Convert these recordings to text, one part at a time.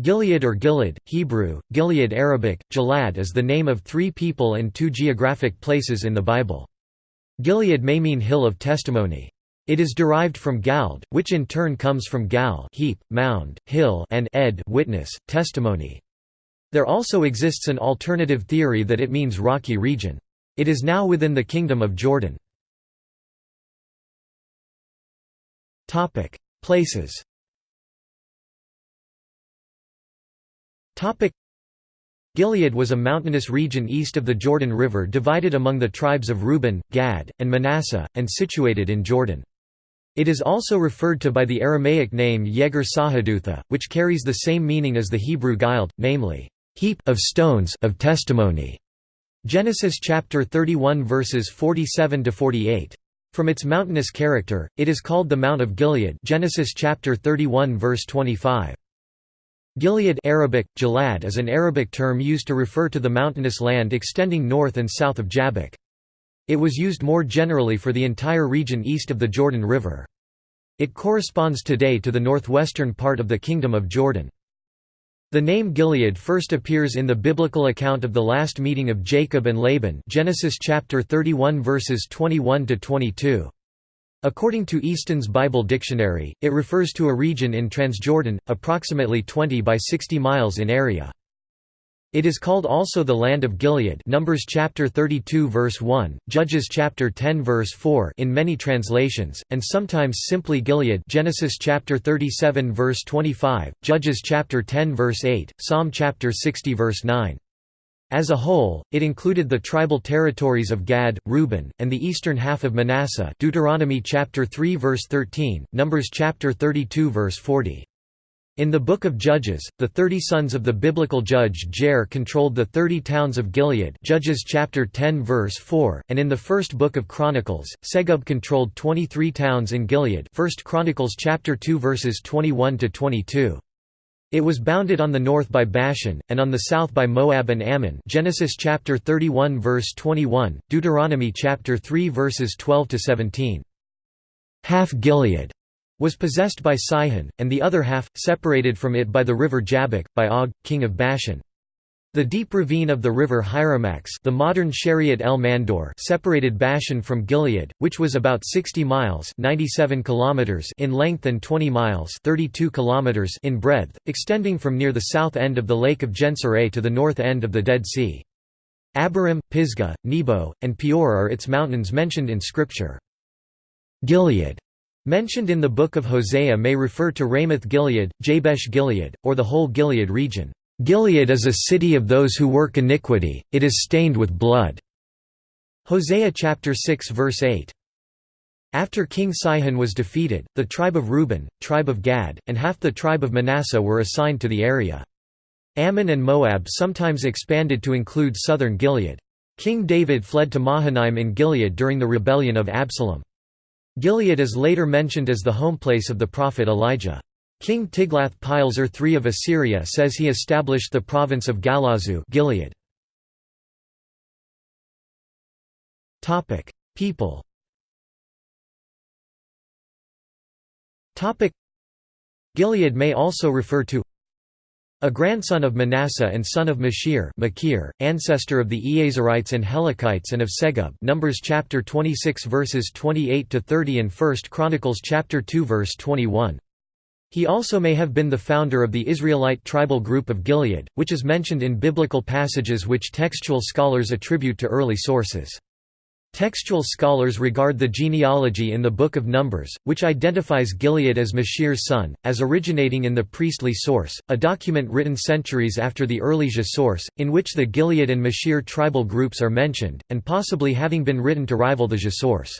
Gilead or Gilad, Hebrew, Gilead Arabic, Jalad is the name of three people and two geographic places in the Bible. Gilead may mean hill of testimony. It is derived from Gald, which in turn comes from Gal heap, mound, hill and ed witness, testimony. There also exists an alternative theory that it means rocky region. It is now within the Kingdom of Jordan. Places Gilead was a mountainous region east of the Jordan River divided among the tribes of Reuben, Gad, and Manasseh, and situated in Jordan. It is also referred to by the Aramaic name Yegar Sahadutha, which carries the same meaning as the Hebrew Gild, namely, heap of stones of testimony. Genesis chapter 31 verses 47 to 48. From its mountainous character, it is called the Mount of Gilead. Genesis chapter 31 verse 25. Gilead Arabic, Jalad is an Arabic term used to refer to the mountainous land extending north and south of Jabbok. It was used more generally for the entire region east of the Jordan River. It corresponds today to the northwestern part of the Kingdom of Jordan. The name Gilead first appears in the biblical account of the last meeting of Jacob and Laban Genesis chapter 31 verses 21 to 22. According to Easton's Bible Dictionary, it refers to a region in Transjordan, approximately 20 by 60 miles in area. It is called also the land of Gilead Numbers chapter 32 verse 1, Judges chapter 10 verse 4 in many translations, and sometimes simply Gilead Genesis chapter 37 verse 25, Judges chapter 10 verse 8, Psalm chapter 60 verse 9. As a whole, it included the tribal territories of Gad, Reuben, and the eastern half of Manasseh Deuteronomy chapter 3 verse 13, Numbers chapter 32 verse 40. In the Book of Judges, the thirty sons of the biblical judge Jair controlled the thirty towns of Gilead Judges chapter 10 verse 4, and in the first Book of Chronicles, Segub controlled 23 towns in Gilead 1 Chronicles chapter 2 verses 21–22. It was bounded on the north by Bashan, and on the south by Moab and Ammon Genesis chapter 31 verse 21, Deuteronomy chapter 3 verses 12 to 17. Half Gilead was possessed by Sihon, and the other half, separated from it by the river Jabbok, by Og, king of Bashan. The deep ravine of the river Hieromax the modern Shariat el Mandor separated Bashan from Gilead, which was about 60 miles 97 kilometers in length and 20 miles 32 kilometers in breadth, extending from near the south end of the lake of Gennesaret to the north end of the Dead Sea. Abarim, Pisgah, Nebo, and Peor are its mountains mentioned in Scripture. Gilead mentioned in the Book of Hosea may refer to Ramoth Gilead, Jabesh Gilead, or the whole Gilead region. Gilead is a city of those who work iniquity, it is stained with blood." Hosea chapter 6 verse 8. After King Sihon was defeated, the tribe of Reuben, tribe of Gad, and half the tribe of Manasseh were assigned to the area. Ammon and Moab sometimes expanded to include southern Gilead. King David fled to Mahanaim in Gilead during the rebellion of Absalom. Gilead is later mentioned as the homeplace of the prophet Elijah. King Tiglath-Pileser III of Assyria says he established the province of Galazu Gilead. People Gilead may also refer to a grandson of Manasseh and son of Machir Machir, ancestor of the Eazarites and Helekites and of Segub Numbers chapter 26 verses 28 to 30 and 1 Chronicles chapter 2 verse 21. He also may have been the founder of the Israelite tribal group of Gilead, which is mentioned in biblical passages which textual scholars attribute to early sources. Textual scholars regard the genealogy in the Book of Numbers, which identifies Gilead as Machir's son, as originating in the priestly source, a document written centuries after the early Ja source, in which the Gilead and Machir tribal groups are mentioned, and possibly having been written to rival the Ja source.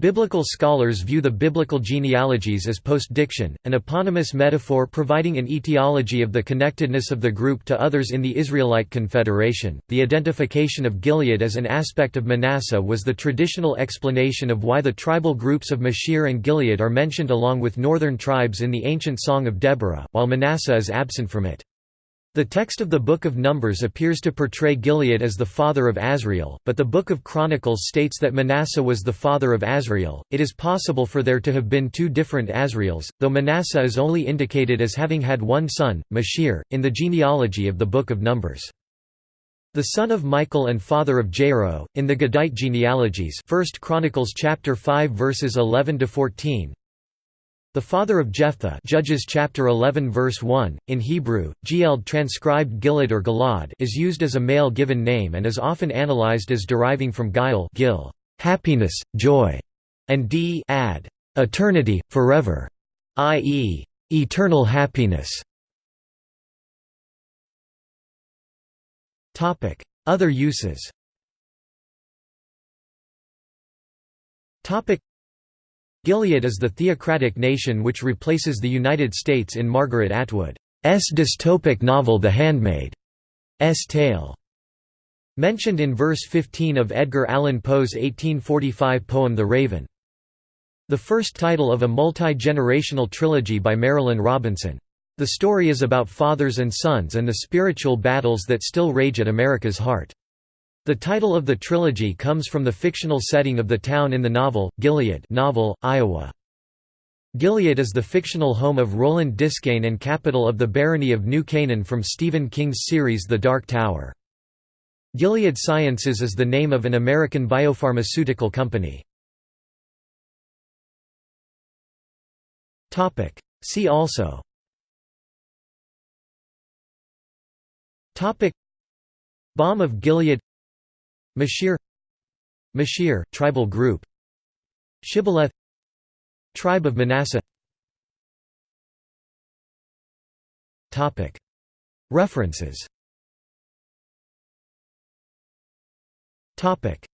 Biblical scholars view the biblical genealogies as post-diction, an eponymous metaphor providing an etiology of the connectedness of the group to others in the Israelite confederation. The identification of Gilead as an aspect of Manasseh was the traditional explanation of why the tribal groups of Machir and Gilead are mentioned along with northern tribes in the ancient Song of Deborah, while Manasseh is absent from it. The text of the Book of Numbers appears to portray Gilead as the father of Asriel, but the Book of Chronicles states that Manasseh was the father of Asriel. It is possible for there to have been two different Asriels, though Manasseh is only indicated as having had one son, Machir, in the genealogy of the Book of Numbers. The son of Michael and father of Jaroah, in the Gadite genealogies 1 Chronicles chapter 5 verses 11 to 14, the father of Jephthah Judges chapter 11 verse 1, in Hebrew, Gield transcribed Gilad or Galad is used as a male given name and is often analyzed as deriving from Gil, Gil happiness, joy, and d ad eternity, forever, i.e., eternal happiness. Other uses Gilead is the theocratic nation which replaces the United States in Margaret Atwood's dystopic novel The Handmaid's Tale. Mentioned in verse 15 of Edgar Allan Poe's 1845 poem The Raven. The first title of a multi-generational trilogy by Marilynne Robinson. The story is about fathers and sons and the spiritual battles that still rage at America's heart. The title of the trilogy comes from the fictional setting of the town in the novel, Gilead novel, Iowa. Gilead is the fictional home of Roland Deschain and capital of the barony of New Canaan from Stephen King's series The Dark Tower. Gilead Sciences is the name of an American biopharmaceutical company. See also Balm of Gilead Machir Machir tribal group. Shibboleth Tribe of Manasseh. Topic. References. Topic